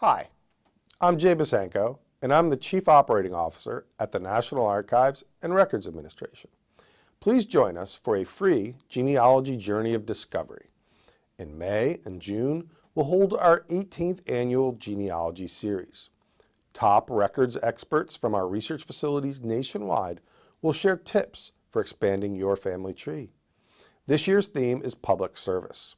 Hi, I'm Jay Bosanko, and I'm the Chief Operating Officer at the National Archives and Records Administration. Please join us for a free genealogy journey of discovery. In May and June, we'll hold our 18th annual genealogy series. Top records experts from our research facilities nationwide will share tips for expanding your family tree. This year's theme is public service.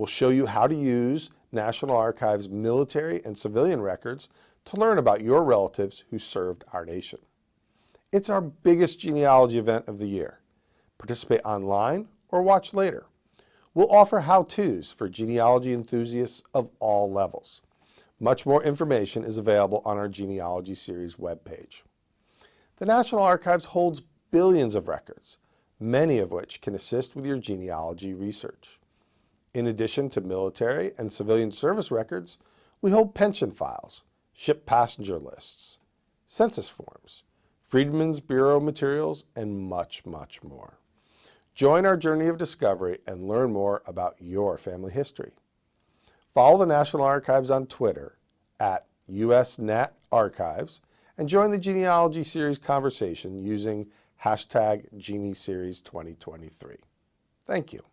We'll show you how to use National Archives military and civilian records to learn about your relatives who served our nation. It's our biggest genealogy event of the year. Participate online or watch later. We'll offer how-tos for genealogy enthusiasts of all levels. Much more information is available on our Genealogy Series webpage. The National Archives holds billions of records, many of which can assist with your genealogy research. In addition to military and civilian service records, we hold pension files, ship passenger lists, census forms, Freedmen's Bureau materials, and much, much more. Join our journey of discovery and learn more about your family history. Follow the National Archives on Twitter at USNat Archives and join the Genealogy Series conversation using hashtag GenieSeries2023. Thank you.